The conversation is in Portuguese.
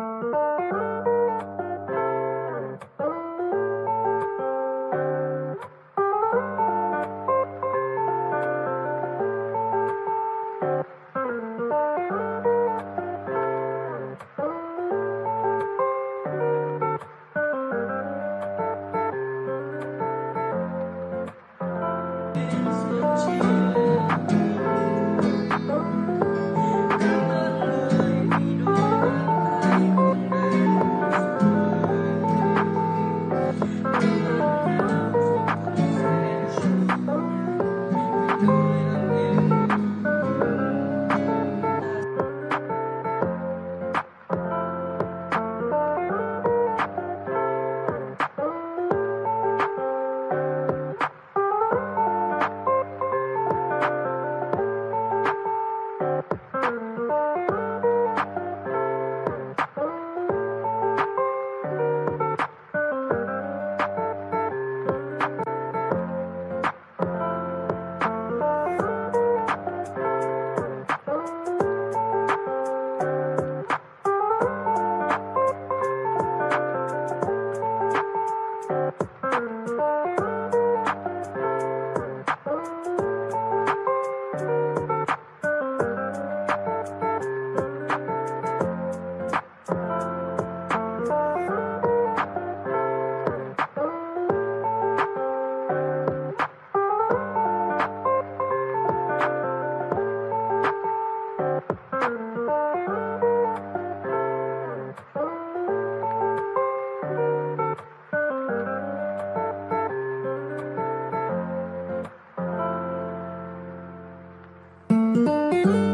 Música Música